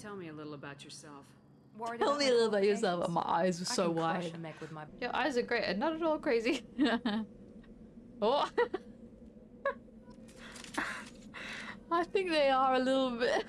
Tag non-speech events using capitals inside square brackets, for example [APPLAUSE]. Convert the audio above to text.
Tell me a little about yourself. Worried Tell me a little about yourself. My eyes are so wide. Your eyes are great and not at all crazy. [LAUGHS] oh. [LAUGHS] I think they are a little bit.